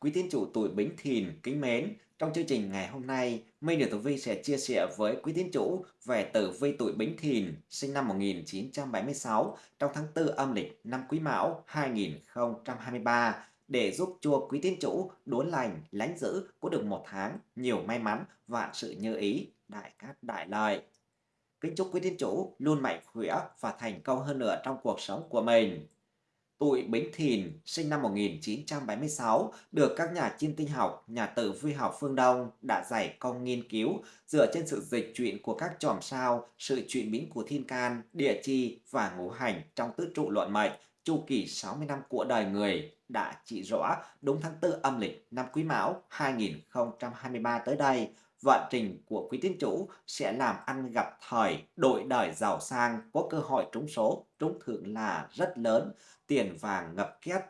Quý tín chủ tuổi Bính Thìn kính mến, trong chương trình ngày hôm nay, Minh Điều Tử Vi sẽ chia sẻ với quý tín chủ về tử vi tuổi Bính Thìn sinh năm 1976 trong tháng 4 âm lịch năm Quý Mão 2023 để giúp cho quý tín chủ đốn lành, lánh giữ có được một tháng nhiều may mắn, và sự như ý, đại cát đại lợi. Kính chúc quý tín chủ luôn mạnh khỏe và thành công hơn nữa trong cuộc sống của mình tụi Bính Thìn, sinh năm 1976, được các nhà chiêm tinh học, nhà tử vi học phương Đông đã giải công nghiên cứu dựa trên sự dịch chuyển của các chòm sao, sự chuyển biến của thiên can, địa chi và ngũ hành trong tứ trụ luận mệnh, chu kỳ 60 năm của đời người đã chỉ rõ đúng tháng 4 âm lịch năm Quý Mão 2023 tới đây. Vận trình của quý tín chủ sẽ làm ăn gặp thời, đổi đời giàu sang, có cơ hội trúng số, trúng thưởng là rất lớn, tiền vàng ngập két.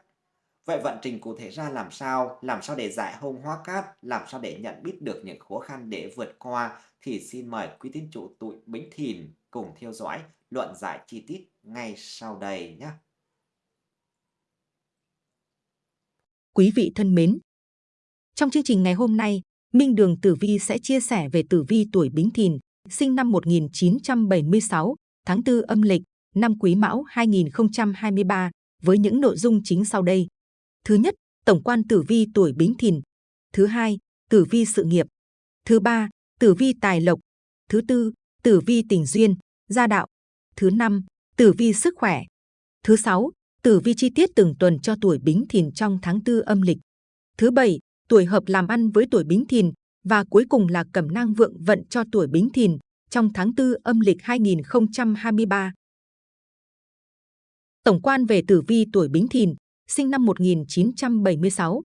Vậy vận trình cụ thể ra làm sao? Làm sao để giải hung hóa cát? Làm sao để nhận biết được những khó khăn để vượt qua? Thì xin mời quý tín chủ tuổi Bính Thìn cùng theo dõi luận giải chi tiết ngay sau đây nhé. Quý vị thân mến, trong chương trình ngày hôm nay, Minh Đường Tử Vi sẽ chia sẻ về tử vi tuổi Bính Thìn, sinh năm 1976, tháng 4 âm lịch, năm Quý Mão 2023, với những nội dung chính sau đây. Thứ nhất, tổng quan tử vi tuổi Bính Thìn. Thứ hai, tử vi sự nghiệp. Thứ ba, tử vi tài lộc. Thứ tư, tử vi tình duyên, gia đạo. Thứ năm, tử vi sức khỏe. Thứ sáu, tử vi chi tiết từng tuần cho tuổi Bính Thìn trong tháng tư âm lịch. Thứ bảy, tuổi hợp làm ăn với tuổi Bính Thìn và cuối cùng là cẩm nang vượng vận cho tuổi Bính Thìn trong tháng tư âm lịch 2023. Tổng quan về tử vi tuổi Bính Thìn, sinh năm 1976.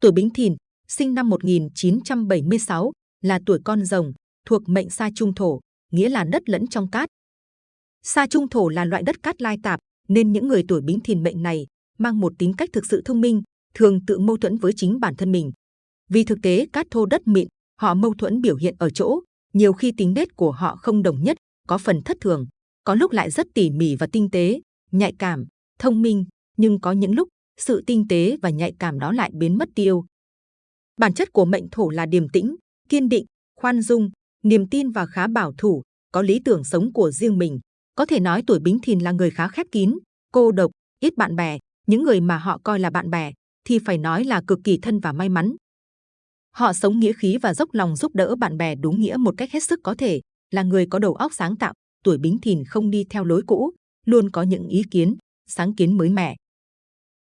Tuổi Bính Thìn, sinh năm 1976, là tuổi con rồng, thuộc mệnh sa trung thổ, nghĩa là đất lẫn trong cát. Sa trung thổ là loại đất cát lai tạp, nên những người tuổi Bính Thìn mệnh này mang một tính cách thực sự thông minh, thường tự mâu thuẫn với chính bản thân mình. Vì thực tế cát thô đất mịn, họ mâu thuẫn biểu hiện ở chỗ, nhiều khi tính nết của họ không đồng nhất, có phần thất thường, có lúc lại rất tỉ mỉ và tinh tế, nhạy cảm, thông minh, nhưng có những lúc sự tinh tế và nhạy cảm đó lại biến mất tiêu. Bản chất của mệnh thổ là điềm tĩnh, kiên định, khoan dung, niềm tin và khá bảo thủ, có lý tưởng sống của riêng mình. Có thể nói tuổi Bính Thìn là người khá khép kín, cô độc, ít bạn bè, những người mà họ coi là bạn bè thì phải nói là cực kỳ thân và may mắn. Họ sống nghĩa khí và dốc lòng giúp đỡ bạn bè đúng nghĩa một cách hết sức có thể, là người có đầu óc sáng tạo, tuổi Bính Thìn không đi theo lối cũ, luôn có những ý kiến, sáng kiến mới mẻ.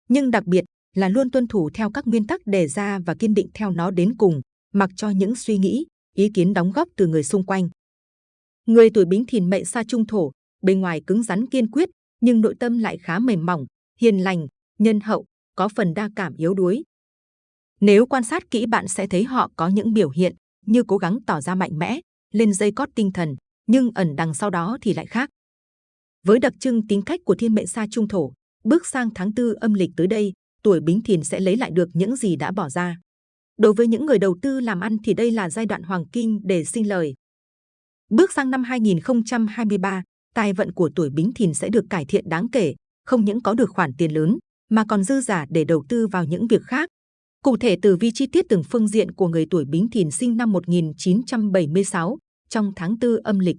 Nhưng đặc biệt là luôn tuân thủ theo các nguyên tắc đề ra và kiên định theo nó đến cùng, mặc cho những suy nghĩ, ý kiến đóng góp từ người xung quanh. Người tuổi Bính Thìn mệnh sa trung thổ, bên ngoài cứng rắn kiên quyết, nhưng nội tâm lại khá mềm mỏng, hiền lành, nhân hậu, có phần đa cảm yếu đuối. Nếu quan sát kỹ bạn sẽ thấy họ có những biểu hiện như cố gắng tỏ ra mạnh mẽ, lên dây cót tinh thần, nhưng ẩn đằng sau đó thì lại khác. Với đặc trưng tính cách của thiên mệnh sa trung thổ, bước sang tháng tư âm lịch tới đây, tuổi Bính Thìn sẽ lấy lại được những gì đã bỏ ra. Đối với những người đầu tư làm ăn thì đây là giai đoạn hoàng kim để sinh lời. Bước sang năm 2023, tài vận của tuổi Bính Thìn sẽ được cải thiện đáng kể, không những có được khoản tiền lớn, mà còn dư giả để đầu tư vào những việc khác. Cụ thể từ vi chi tiết từng phương diện của người tuổi Bính Thìn sinh năm 1976 trong tháng 4 âm lịch.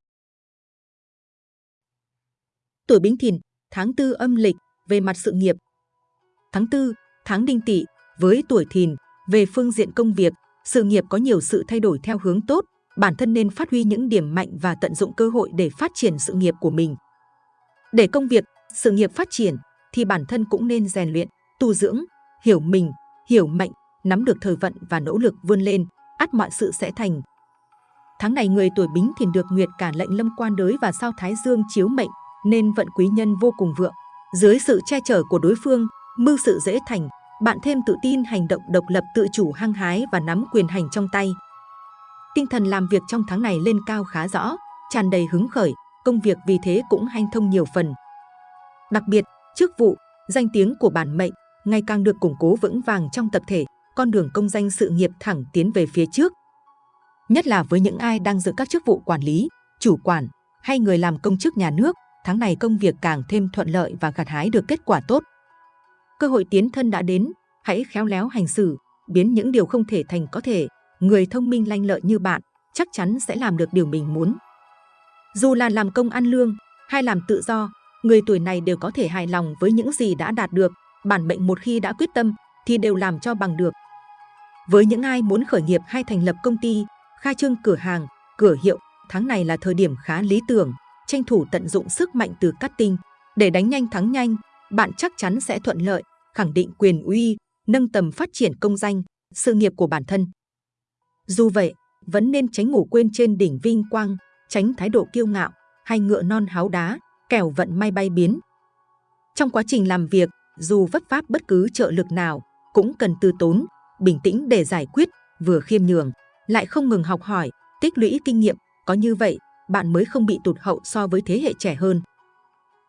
Tuổi Bính Thìn, tháng 4 âm lịch về mặt sự nghiệp. Tháng 4, tháng Đinh Tỵ với tuổi Thìn về phương diện công việc, sự nghiệp có nhiều sự thay đổi theo hướng tốt, bản thân nên phát huy những điểm mạnh và tận dụng cơ hội để phát triển sự nghiệp của mình. Để công việc, sự nghiệp phát triển, thì bản thân cũng nên rèn luyện, tu dưỡng, hiểu mình, hiểu mệnh, nắm được thời vận và nỗ lực vươn lên, ắt mọi sự sẽ thành. Tháng này người tuổi Bính Thìn được Nguyệt cả lệnh lâm quan đới và sao Thái Dương chiếu mệnh, nên vận quý nhân vô cùng vượng. Dưới sự che chở của đối phương, mưu sự dễ thành, bạn thêm tự tin hành động độc lập tự chủ hăng hái và nắm quyền hành trong tay. Tinh thần làm việc trong tháng này lên cao khá rõ, tràn đầy hứng khởi, công việc vì thế cũng hanh thông nhiều phần. Đặc biệt, chức vụ, danh tiếng của bản mệnh ngày càng được củng cố vững vàng trong tập thể, con đường công danh sự nghiệp thẳng tiến về phía trước. Nhất là với những ai đang giữ các chức vụ quản lý, chủ quản hay người làm công chức nhà nước, tháng này công việc càng thêm thuận lợi và gặt hái được kết quả tốt. Cơ hội tiến thân đã đến, hãy khéo léo hành xử, biến những điều không thể thành có thể. Người thông minh lanh lợi như bạn chắc chắn sẽ làm được điều mình muốn. Dù là làm công ăn lương hay làm tự do, người tuổi này đều có thể hài lòng với những gì đã đạt được. Bản mệnh một khi đã quyết tâm thì đều làm cho bằng được. Với những ai muốn khởi nghiệp hay thành lập công ty, khai trương cửa hàng, cửa hiệu, tháng này là thời điểm khá lý tưởng, tranh thủ tận dụng sức mạnh từ cắt tinh. Để đánh nhanh thắng nhanh, bạn chắc chắn sẽ thuận lợi, khẳng định quyền uy, nâng tầm phát triển công danh, sự nghiệp của bản thân. Dù vậy, vẫn nên tránh ngủ quên trên đỉnh vinh quang, tránh thái độ kiêu ngạo hay ngựa non háo đá, kẻo vận may bay biến. Trong quá trình làm việc, dù vấp váp bất cứ trợ lực nào, cũng cần từ tốn, bình tĩnh để giải quyết, vừa khiêm nhường, lại không ngừng học hỏi, tích lũy kinh nghiệm, có như vậy, bạn mới không bị tụt hậu so với thế hệ trẻ hơn.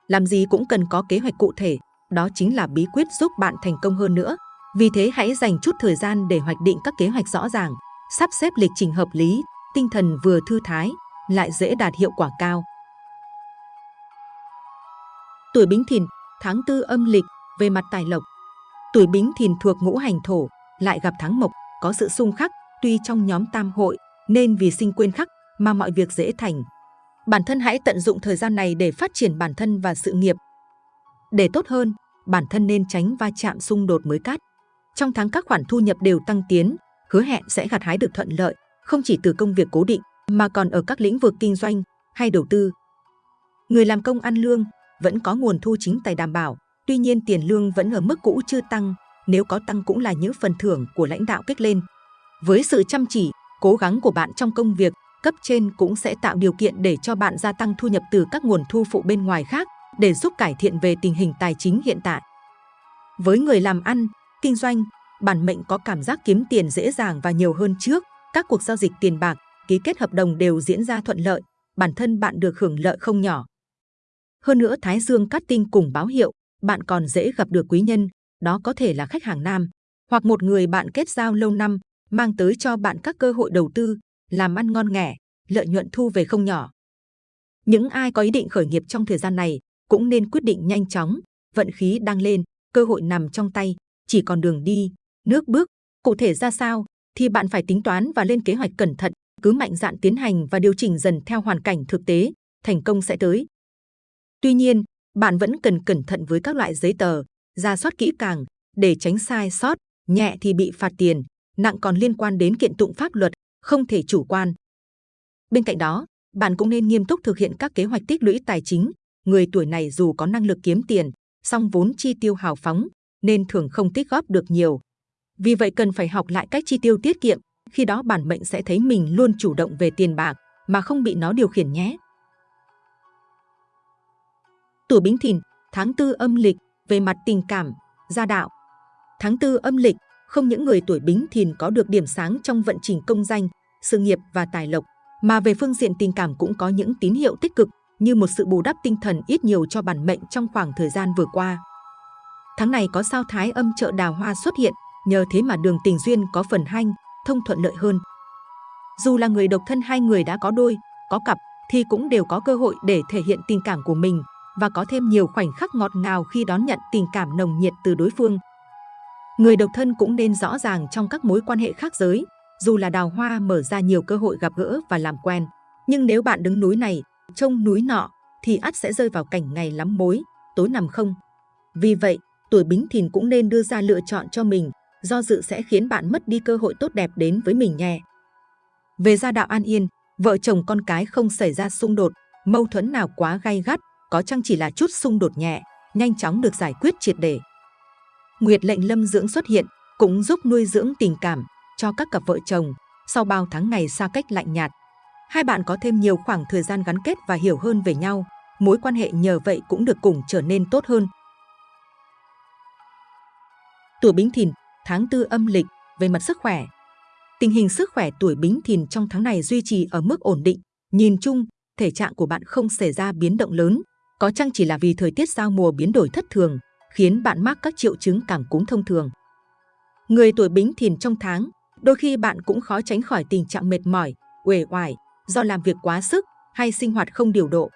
Làm gì cũng cần có kế hoạch cụ thể, đó chính là bí quyết giúp bạn thành công hơn nữa. Vì thế hãy dành chút thời gian để hoạch định các kế hoạch rõ ràng, sắp xếp lịch trình hợp lý, tinh thần vừa thư thái, lại dễ đạt hiệu quả cao. Tuổi Bính Thìn, tháng tư âm lịch, về mặt tài lộc. Tuổi Bính Thìn thuộc ngũ hành thổ, lại gặp tháng mộc, có sự xung khắc, tuy trong nhóm tam hội, nên vì sinh quên khắc mà mọi việc dễ thành. Bản thân hãy tận dụng thời gian này để phát triển bản thân và sự nghiệp. Để tốt hơn, bản thân nên tránh va chạm xung đột mới cát. Trong tháng các khoản thu nhập đều tăng tiến, hứa hẹn sẽ gặt hái được thuận lợi, không chỉ từ công việc cố định mà còn ở các lĩnh vực kinh doanh hay đầu tư. Người làm công ăn lương vẫn có nguồn thu chính tài đảm bảo, tuy nhiên tiền lương vẫn ở mức cũ chưa tăng, nếu có tăng cũng là những phần thưởng của lãnh đạo kích lên. Với sự chăm chỉ, cố gắng của bạn trong công việc, cấp trên cũng sẽ tạo điều kiện để cho bạn gia tăng thu nhập từ các nguồn thu phụ bên ngoài khác để giúp cải thiện về tình hình tài chính hiện tại. Với người làm ăn, kinh doanh, bản mệnh có cảm giác kiếm tiền dễ dàng và nhiều hơn trước, các cuộc giao dịch tiền bạc, ký kết hợp đồng đều diễn ra thuận lợi, bản thân bạn được hưởng lợi không nhỏ. Hơn nữa Thái Dương cát tinh cùng báo hiệu, bạn còn dễ gặp được quý nhân, đó có thể là khách hàng nam, hoặc một người bạn kết giao lâu năm, mang tới cho bạn các cơ hội đầu tư, làm ăn ngon nghẻ, lợi nhuận thu về không nhỏ. Những ai có ý định khởi nghiệp trong thời gian này cũng nên quyết định nhanh chóng, vận khí đang lên, cơ hội nằm trong tay, chỉ còn đường đi, nước bước. Cụ thể ra sao thì bạn phải tính toán và lên kế hoạch cẩn thận, cứ mạnh dạn tiến hành và điều chỉnh dần theo hoàn cảnh thực tế, thành công sẽ tới. Tuy nhiên, bạn vẫn cần cẩn thận với các loại giấy tờ, ra soát kỹ càng để tránh sai sót, nhẹ thì bị phạt tiền, nặng còn liên quan đến kiện tụng pháp luật, không thể chủ quan. Bên cạnh đó, bạn cũng nên nghiêm túc thực hiện các kế hoạch tích lũy tài chính. Người tuổi này dù có năng lực kiếm tiền, song vốn chi tiêu hào phóng, nên thường không tích góp được nhiều. Vì vậy cần phải học lại cách chi tiêu tiết kiệm, khi đó bản mệnh sẽ thấy mình luôn chủ động về tiền bạc mà không bị nó điều khiển nhé. Tuổi Bính Thìn, tháng tư âm lịch, về mặt tình cảm, gia đạo. Tháng tư âm lịch, không những người tuổi Bính Thìn có được điểm sáng trong vận trình công danh, sự nghiệp và tài lộc, mà về phương diện tình cảm cũng có những tín hiệu tích cực như một sự bù đắp tinh thần ít nhiều cho bản mệnh trong khoảng thời gian vừa qua. Tháng này có sao thái âm trợ đào hoa xuất hiện, nhờ thế mà đường tình duyên có phần hanh, thông thuận lợi hơn. Dù là người độc thân hay người đã có đôi, có cặp thì cũng đều có cơ hội để thể hiện tình cảm của mình và có thêm nhiều khoảnh khắc ngọt ngào khi đón nhận tình cảm nồng nhiệt từ đối phương. Người độc thân cũng nên rõ ràng trong các mối quan hệ khác giới, dù là đào hoa mở ra nhiều cơ hội gặp gỡ và làm quen. Nhưng nếu bạn đứng núi này, trông núi nọ, thì ắt sẽ rơi vào cảnh ngày lắm mối, tối nằm không. Vì vậy, tuổi bính thìn cũng nên đưa ra lựa chọn cho mình, do dự sẽ khiến bạn mất đi cơ hội tốt đẹp đến với mình nhé. Về gia đạo an yên, vợ chồng con cái không xảy ra xung đột, mâu thuẫn nào quá gay gắt, có chăng chỉ là chút xung đột nhẹ, nhanh chóng được giải quyết triệt để. Nguyệt lệnh lâm dưỡng xuất hiện, cũng giúp nuôi dưỡng tình cảm cho các cặp vợ chồng sau bao tháng ngày xa cách lạnh nhạt. Hai bạn có thêm nhiều khoảng thời gian gắn kết và hiểu hơn về nhau, mối quan hệ nhờ vậy cũng được cùng trở nên tốt hơn. Tuổi Bính Thìn, tháng tư âm lịch, về mặt sức khỏe. Tình hình sức khỏe tuổi Bính Thìn trong tháng này duy trì ở mức ổn định. Nhìn chung, thể trạng của bạn không xảy ra biến động lớn, có chăng chỉ là vì thời tiết giao mùa biến đổi thất thường, khiến bạn mắc các triệu chứng cảm cúm thông thường. Người tuổi Bính Thìn trong tháng, đôi khi bạn cũng khó tránh khỏi tình trạng mệt mỏi, uể oải do làm việc quá sức hay sinh hoạt không điều độ.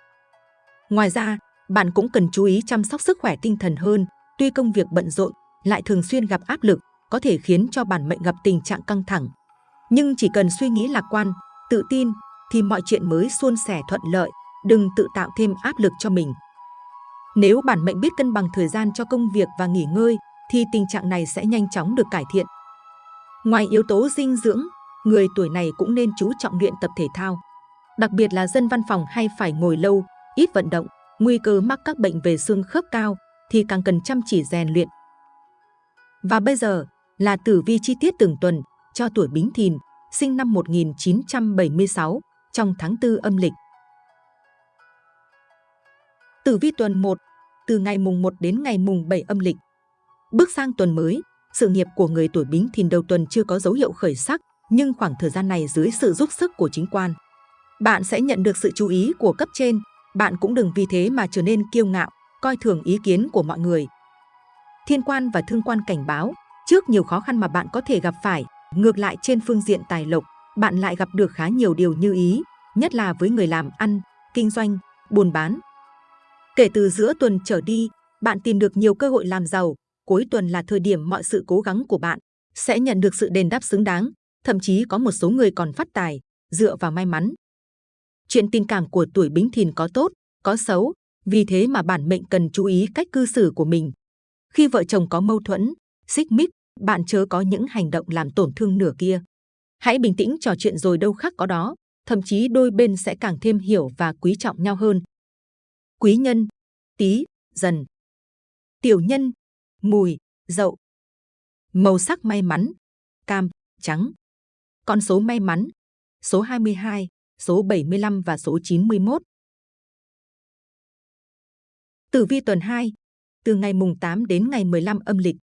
Ngoài ra, bạn cũng cần chú ý chăm sóc sức khỏe tinh thần hơn, tuy công việc bận rộn, lại thường xuyên gặp áp lực, có thể khiến cho bản mệnh gặp tình trạng căng thẳng. Nhưng chỉ cần suy nghĩ lạc quan, tự tin thì mọi chuyện mới suôn sẻ thuận lợi, đừng tự tạo thêm áp lực cho mình. Nếu bản mệnh biết cân bằng thời gian cho công việc và nghỉ ngơi thì tình trạng này sẽ nhanh chóng được cải thiện. Ngoài yếu tố dinh dưỡng, người tuổi này cũng nên chú trọng luyện tập thể thao. Đặc biệt là dân văn phòng hay phải ngồi lâu, ít vận động, nguy cơ mắc các bệnh về xương khớp cao thì càng cần chăm chỉ rèn luyện. Và bây giờ là tử vi chi tiết từng tuần cho tuổi Bính Thìn, sinh năm 1976, trong tháng 4 âm lịch. Tử vi tuần 1, từ ngày mùng 1 đến ngày mùng 7 âm lịch. Bước sang tuần mới, sự nghiệp của người tuổi Bính Thìn đầu tuần chưa có dấu hiệu khởi sắc, nhưng khoảng thời gian này dưới sự giúp sức của chính quan, bạn sẽ nhận được sự chú ý của cấp trên. Bạn cũng đừng vì thế mà trở nên kiêu ngạo, coi thường ý kiến của mọi người. Thiên quan và thương quan cảnh báo, trước nhiều khó khăn mà bạn có thể gặp phải, ngược lại trên phương diện tài lộc, bạn lại gặp được khá nhiều điều như ý, nhất là với người làm ăn, kinh doanh, buôn bán. Kể từ giữa tuần trở đi, bạn tìm được nhiều cơ hội làm giàu, cuối tuần là thời điểm mọi sự cố gắng của bạn sẽ nhận được sự đền đáp xứng đáng, thậm chí có một số người còn phát tài, dựa vào may mắn. Chuyện tình cảm của tuổi Bính Thìn có tốt, có xấu, vì thế mà bản mệnh cần chú ý cách cư xử của mình. Khi vợ chồng có mâu thuẫn, xích mích, bạn chớ có những hành động làm tổn thương nửa kia. Hãy bình tĩnh trò chuyện rồi đâu khác có đó, thậm chí đôi bên sẽ càng thêm hiểu và quý trọng nhau hơn. Quý nhân, tí, dần. Tiểu nhân, mùi, dậu. Màu sắc may mắn, cam, trắng. Con số may mắn, số 22, số 75 và số 91. Tử vi tuần 2, từ ngày mùng 8 đến ngày 15 âm lịch.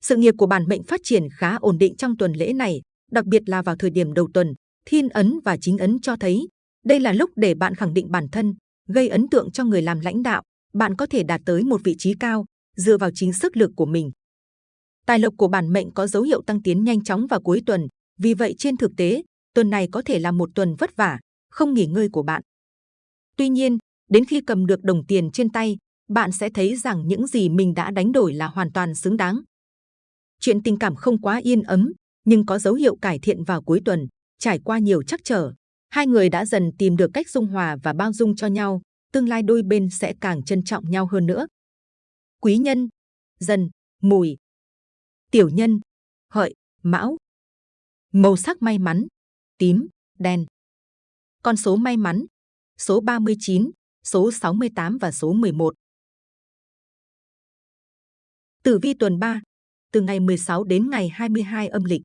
Sự nghiệp của bản mệnh phát triển khá ổn định trong tuần lễ này, đặc biệt là vào thời điểm đầu tuần, thiên ấn và chính ấn cho thấy đây là lúc để bạn khẳng định bản thân, gây ấn tượng cho người làm lãnh đạo, bạn có thể đạt tới một vị trí cao dựa vào chính sức lực của mình. Tài lộc của bản mệnh có dấu hiệu tăng tiến nhanh chóng vào cuối tuần, vì vậy trên thực tế, tuần này có thể là một tuần vất vả, không nghỉ ngơi của bạn. Tuy nhiên, đến khi cầm được đồng tiền trên tay, bạn sẽ thấy rằng những gì mình đã đánh đổi là hoàn toàn xứng đáng. Chuyện tình cảm không quá yên ấm, nhưng có dấu hiệu cải thiện vào cuối tuần, trải qua nhiều trắc trở. Hai người đã dần tìm được cách dung hòa và bao dung cho nhau, tương lai đôi bên sẽ càng trân trọng nhau hơn nữa. Quý nhân, dần, mùi, tiểu nhân, hợi, mão. Màu sắc may mắn, tím, đen. Con số may mắn, số 39, số 68 và số 11. Tử vi tuần 3, từ ngày 16 đến ngày 22 âm lịch.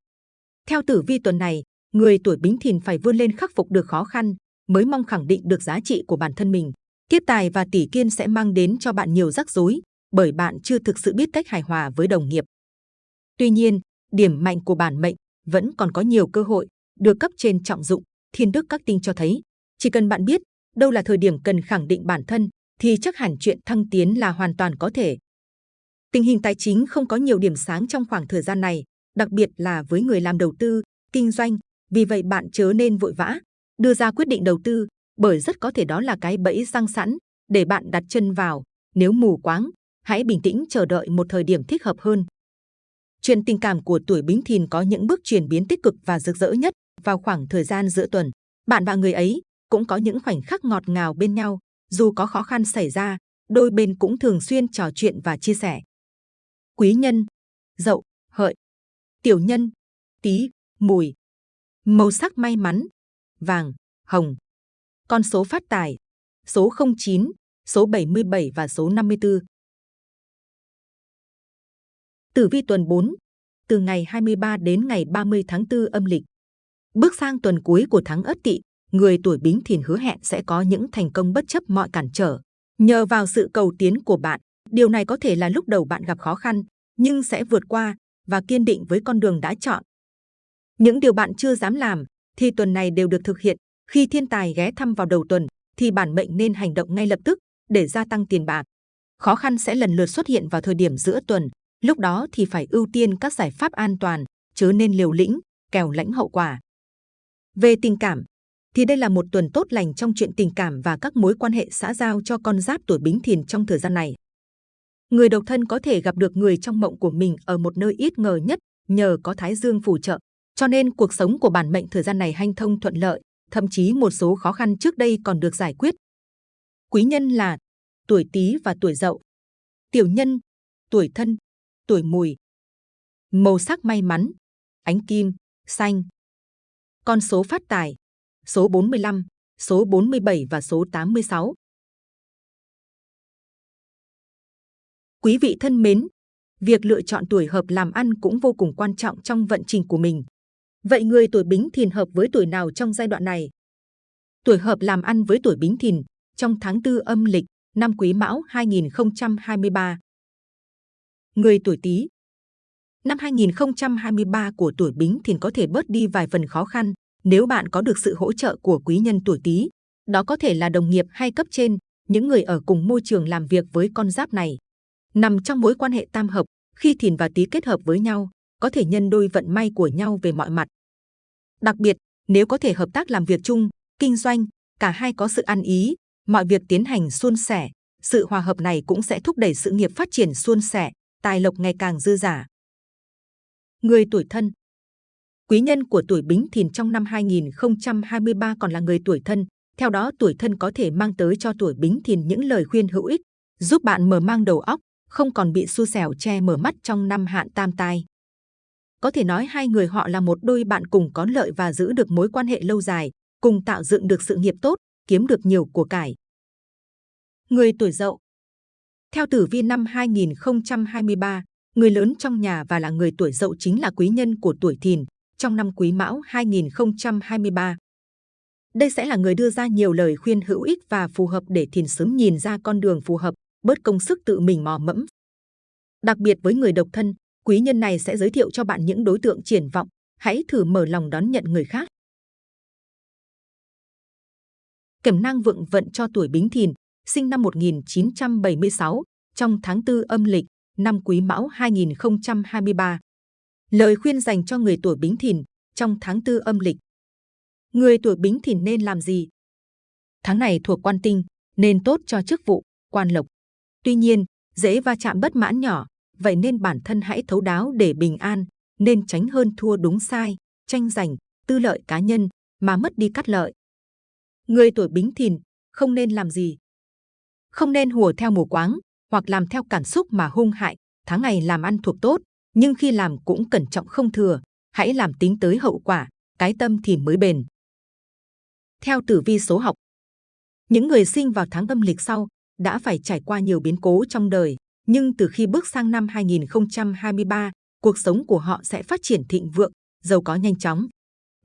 Theo tử vi tuần này, người tuổi Bính Thìn phải vươn lên khắc phục được khó khăn, mới mong khẳng định được giá trị của bản thân mình. kiếp tài và tỷ kiên sẽ mang đến cho bạn nhiều rắc rối, bởi bạn chưa thực sự biết cách hài hòa với đồng nghiệp. Tuy nhiên, điểm mạnh của bản mệnh vẫn còn có nhiều cơ hội được cấp trên trọng dụng. Thiên đức các tinh cho thấy, chỉ cần bạn biết đâu là thời điểm cần khẳng định bản thân, thì chắc hẳn chuyện thăng tiến là hoàn toàn có thể. Tình hình tài chính không có nhiều điểm sáng trong khoảng thời gian này, đặc biệt là với người làm đầu tư, kinh doanh. Vì vậy bạn chớ nên vội vã đưa ra quyết định đầu tư, bởi rất có thể đó là cái bẫy răng sẵn để bạn đặt chân vào. Nếu mù quáng, hãy bình tĩnh chờ đợi một thời điểm thích hợp hơn. Chuyện tình cảm của tuổi Bính Thìn có những bước chuyển biến tích cực và rực rỡ nhất vào khoảng thời gian giữa tuần. Bạn và người ấy cũng có những khoảnh khắc ngọt ngào bên nhau, dù có khó khăn xảy ra, đôi bên cũng thường xuyên trò chuyện và chia sẻ. Quý nhân, dậu, hợi, tiểu nhân, tí, mùi. Màu sắc may mắn, vàng, hồng. Con số phát tài, số 09, số 77 và số 54. Tử vi tuần 4, từ ngày 23 đến ngày 30 tháng 4 âm lịch. Bước sang tuần cuối của tháng Ất Tỵ, người tuổi Bính Thìn hứa hẹn sẽ có những thành công bất chấp mọi cản trở. Nhờ vào sự cầu tiến của bạn, điều này có thể là lúc đầu bạn gặp khó khăn, nhưng sẽ vượt qua và kiên định với con đường đã chọn. Những điều bạn chưa dám làm thì tuần này đều được thực hiện. Khi thiên tài ghé thăm vào đầu tuần thì bản mệnh nên hành động ngay lập tức để gia tăng tiền bạc. Khó khăn sẽ lần lượt xuất hiện vào thời điểm giữa tuần, lúc đó thì phải ưu tiên các giải pháp an toàn, chớ nên liều lĩnh, kèo lãnh hậu quả. Về tình cảm, thì đây là một tuần tốt lành trong chuyện tình cảm và các mối quan hệ xã giao cho con giáp tuổi Bính Thìn trong thời gian này. Người độc thân có thể gặp được người trong mộng của mình ở một nơi ít ngờ nhất, nhờ có Thái Dương phù trợ, cho nên cuộc sống của bản mệnh thời gian này hanh thông thuận lợi, thậm chí một số khó khăn trước đây còn được giải quyết. Quý nhân là tuổi Tý và tuổi Dậu. Tiểu nhân, tuổi Thân, tuổi Mùi. Màu sắc may mắn, ánh kim, xanh. Con số phát tài, số 45, số 47 và số 86. Quý vị thân mến, việc lựa chọn tuổi hợp làm ăn cũng vô cùng quan trọng trong vận trình của mình. Vậy người tuổi Bính Thìn hợp với tuổi nào trong giai đoạn này? Tuổi hợp làm ăn với tuổi Bính Thìn trong tháng 4 âm lịch năm Quý Mão 2023. Người tuổi Tý Năm 2023 của tuổi Bính Thìn có thể bớt đi vài phần khó khăn nếu bạn có được sự hỗ trợ của quý nhân tuổi Tý. Đó có thể là đồng nghiệp hay cấp trên, những người ở cùng môi trường làm việc với con giáp này. Nằm trong mối quan hệ tam hợp, khi Thìn và Tý kết hợp với nhau, có thể nhân đôi vận may của nhau về mọi mặt. Đặc biệt, nếu có thể hợp tác làm việc chung, kinh doanh, cả hai có sự ăn ý, mọi việc tiến hành suôn sẻ, sự hòa hợp này cũng sẽ thúc đẩy sự nghiệp phát triển suôn sẻ, tài lộc ngày càng dư giả. Người tuổi thân Quý nhân của tuổi Bính Thìn trong năm 2023 còn là người tuổi thân, theo đó tuổi thân có thể mang tới cho tuổi Bính Thìn những lời khuyên hữu ích, giúp bạn mở mang đầu óc, không còn bị xu xẻo che mở mắt trong năm hạn tam tai. Có thể nói hai người họ là một đôi bạn cùng có lợi và giữ được mối quan hệ lâu dài, cùng tạo dựng được sự nghiệp tốt, kiếm được nhiều của cải. Người tuổi dậu Theo tử vi năm 2023, người lớn trong nhà và là người tuổi dậu chính là quý nhân của tuổi thìn trong năm quý mão 2023. Đây sẽ là người đưa ra nhiều lời khuyên hữu ích và phù hợp để thìn sớm nhìn ra con đường phù hợp, bớt công sức tự mình mò mẫm. Đặc biệt với người độc thân, quý nhân này sẽ giới thiệu cho bạn những đối tượng triển vọng, hãy thử mở lòng đón nhận người khác. Cẩm năng vượng vận cho tuổi Bính Thìn, sinh năm 1976, trong tháng 4 âm lịch, năm Quý Mão 2023. Lời khuyên dành cho người tuổi Bính Thìn trong tháng 4 âm lịch. Người tuổi Bính Thìn nên làm gì? Tháng này thuộc quan tinh, nên tốt cho chức vụ, quan lộc. Tuy nhiên, dễ va chạm bất mãn nhỏ, vậy nên bản thân hãy thấu đáo để bình an, nên tránh hơn thua đúng sai, tranh giành, tư lợi cá nhân mà mất đi cắt lợi. Người tuổi Bính Thìn không nên làm gì? Không nên hùa theo mù quáng hoặc làm theo cảm xúc mà hung hại. Tháng ngày làm ăn thuộc tốt, nhưng khi làm cũng cẩn trọng không thừa. Hãy làm tính tới hậu quả, cái tâm thì mới bền. Theo tử vi số học, những người sinh vào tháng âm lịch sau đã phải trải qua nhiều biến cố trong đời, nhưng từ khi bước sang năm 2023, cuộc sống của họ sẽ phát triển thịnh vượng, giàu có nhanh chóng.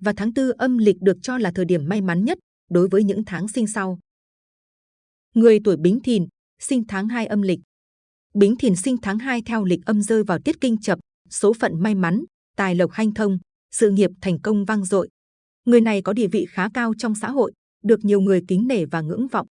Và tháng tư âm lịch được cho là thời điểm may mắn nhất đối với những tháng sinh sau. Người tuổi Bính Thìn, sinh tháng 2 âm lịch. Bính Thìn sinh tháng 2 theo lịch âm rơi vào tiết kinh chập, số phận may mắn, tài lộc hanh thông, sự nghiệp thành công vang dội. Người này có địa vị khá cao trong xã hội, được nhiều người kính nể và ngưỡng vọng.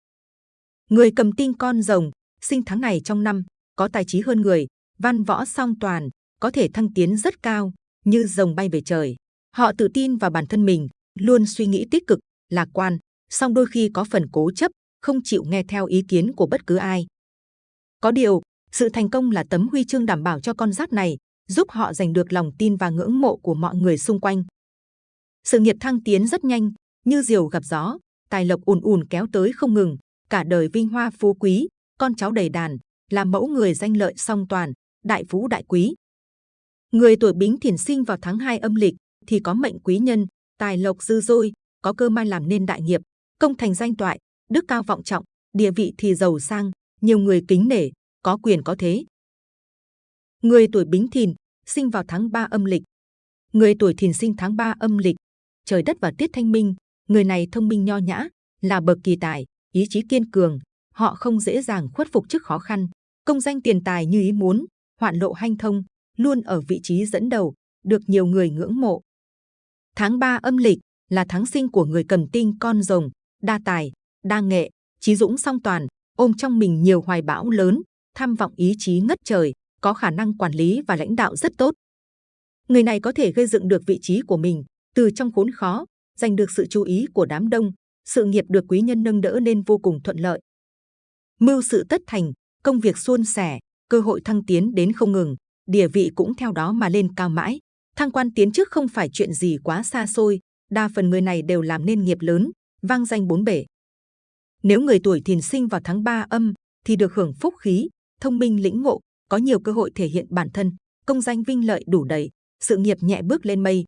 Người cầm tinh con rồng, sinh tháng này trong năm, có tài trí hơn người, văn võ song toàn, có thể thăng tiến rất cao, như rồng bay về trời. Họ tự tin vào bản thân mình, luôn suy nghĩ tích cực, lạc quan, song đôi khi có phần cố chấp, không chịu nghe theo ý kiến của bất cứ ai. Có điều, sự thành công là tấm huy chương đảm bảo cho con giáp này, giúp họ giành được lòng tin và ngưỡng mộ của mọi người xung quanh. Sự nghiệp thăng tiến rất nhanh, như diều gặp gió, tài lộc ùn ùn kéo tới không ngừng, cả đời vinh hoa phú quý, con cháu đầy đàn, là mẫu người danh lợi song toàn, đại phú đại quý. Người tuổi Bính Thìn sinh vào tháng 2 âm lịch thì có mệnh quý nhân, tài lộc dư dôi, có cơ may làm nên đại nghiệp, công thành danh toại, đức cao vọng trọng, địa vị thì giàu sang, nhiều người kính nể, có quyền có thế. Người tuổi Bính Thìn sinh vào tháng 3 âm lịch. Người tuổi Thìn sinh tháng 3 âm lịch, trời đất và tiết thanh minh, người này thông minh nho nhã, là bậc kỳ tài, ý chí kiên cường, họ không dễ dàng khuất phục trước khó khăn, công danh tiền tài như ý muốn, hoạn lộ hanh thông, luôn ở vị trí dẫn đầu, được nhiều người ngưỡng mộ. Tháng 3 âm lịch là tháng sinh của người cầm tinh con rồng, đa tài, đa nghệ, trí dũng song toàn, ôm trong mình nhiều hoài bão lớn, tham vọng ý chí ngất trời, có khả năng quản lý và lãnh đạo rất tốt. Người này có thể gây dựng được vị trí của mình từ trong khốn khó, giành được sự chú ý của đám đông, sự nghiệp được quý nhân nâng đỡ nên vô cùng thuận lợi. Mưu sự tất thành, công việc suôn sẻ, cơ hội thăng tiến đến không ngừng, địa vị cũng theo đó mà lên cao mãi. Thăng quan tiến chức không phải chuyện gì quá xa xôi, đa phần người này đều làm nên nghiệp lớn, vang danh bốn bể. Nếu người tuổi thìn sinh vào tháng 3 âm thì được hưởng phúc khí, thông minh lĩnh ngộ, có nhiều cơ hội thể hiện bản thân, công danh vinh lợi đủ đầy, sự nghiệp nhẹ bước lên mây.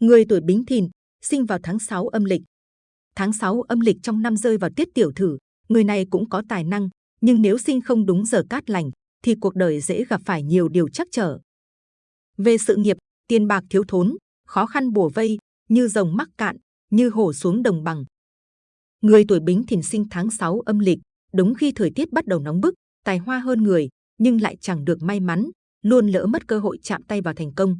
Người tuổi Bính Thìn sinh vào tháng 6 âm lịch. Tháng 6 âm lịch trong năm rơi vào tiết tiểu thử, người này cũng có tài năng, nhưng nếu sinh không đúng giờ cát lành thì cuộc đời dễ gặp phải nhiều điều trắc trở. Về sự nghiệp, tiền bạc thiếu thốn, khó khăn bùa vây, như rồng mắc cạn, như hổ xuống đồng bằng. Người tuổi Bính Thìn sinh tháng 6 âm lịch, đúng khi thời tiết bắt đầu nóng bức, tài hoa hơn người, nhưng lại chẳng được may mắn, luôn lỡ mất cơ hội chạm tay vào thành công.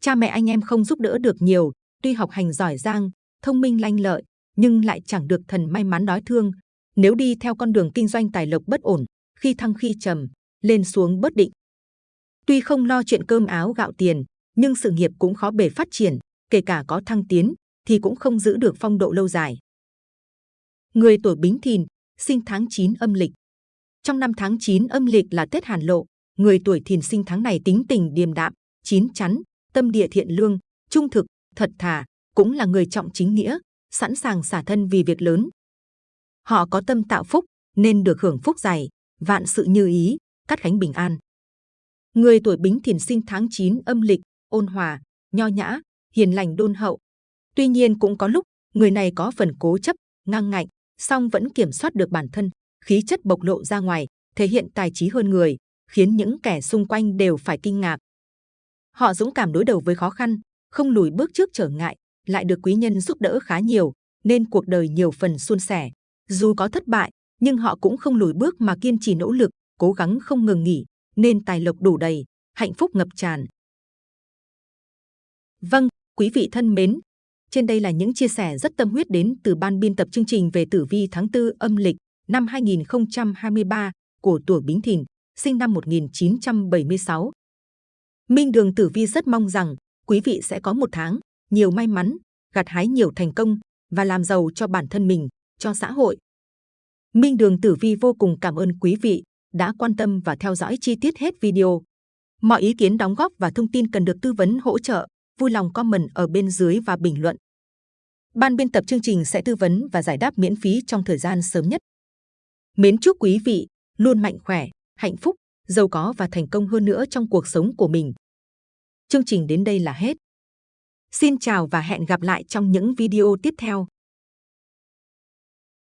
Cha mẹ anh em không giúp đỡ được nhiều, tuy học hành giỏi giang, thông minh lanh lợi, nhưng lại chẳng được thần may mắn đói thương. Nếu đi theo con đường kinh doanh tài lộc bất ổn, khi thăng khi trầm, lên xuống bất định. Tuy không lo chuyện cơm áo gạo tiền, nhưng sự nghiệp cũng khó bề phát triển, kể cả có thăng tiến, thì cũng không giữ được phong độ lâu dài. Người tuổi Bính Thìn, sinh tháng 9 âm lịch. Trong năm tháng 9 âm lịch là Tết Hàn Lộ, người tuổi Thìn sinh tháng này tính tình điềm đạm, chín chắn, tâm địa thiện lương, trung thực, thật thà, cũng là người trọng chính nghĩa, sẵn sàng xả thân vì việc lớn. Họ có tâm tạo phúc, nên được hưởng phúc dày, vạn sự như ý, cắt khánh bình an. Người tuổi Bính Thìn sinh tháng 9 âm lịch, ôn hòa, nho nhã, hiền lành đôn hậu. Tuy nhiên cũng có lúc người này có phần cố chấp, ngang ngạnh, song vẫn kiểm soát được bản thân, khí chất bộc lộ ra ngoài, thể hiện tài trí hơn người, khiến những kẻ xung quanh đều phải kinh ngạc. Họ dũng cảm đối đầu với khó khăn, không lùi bước trước trở ngại, lại được quý nhân giúp đỡ khá nhiều, nên cuộc đời nhiều phần suôn sẻ. Dù có thất bại, nhưng họ cũng không lùi bước mà kiên trì nỗ lực, cố gắng không ngừng nghỉ, nên tài lộc đủ đầy, hạnh phúc ngập tràn. Vâng, quý vị thân mến, trên đây là những chia sẻ rất tâm huyết đến từ ban biên tập chương trình về tử vi tháng 4 âm lịch năm 2023 của tuổi Bính Thìn, sinh năm 1976. Minh Đường Tử Vi rất mong rằng quý vị sẽ có một tháng nhiều may mắn, gặt hái nhiều thành công và làm giàu cho bản thân mình, cho xã hội. Minh Đường Tử Vi vô cùng cảm ơn quý vị đã quan tâm và theo dõi chi tiết hết video. Mọi ý kiến đóng góp và thông tin cần được tư vấn hỗ trợ, vui lòng comment ở bên dưới và bình luận. Ban biên tập chương trình sẽ tư vấn và giải đáp miễn phí trong thời gian sớm nhất. Mến chúc quý vị luôn mạnh khỏe, hạnh phúc, giàu có và thành công hơn nữa trong cuộc sống của mình. Chương trình đến đây là hết. Xin chào và hẹn gặp lại trong những video tiếp theo.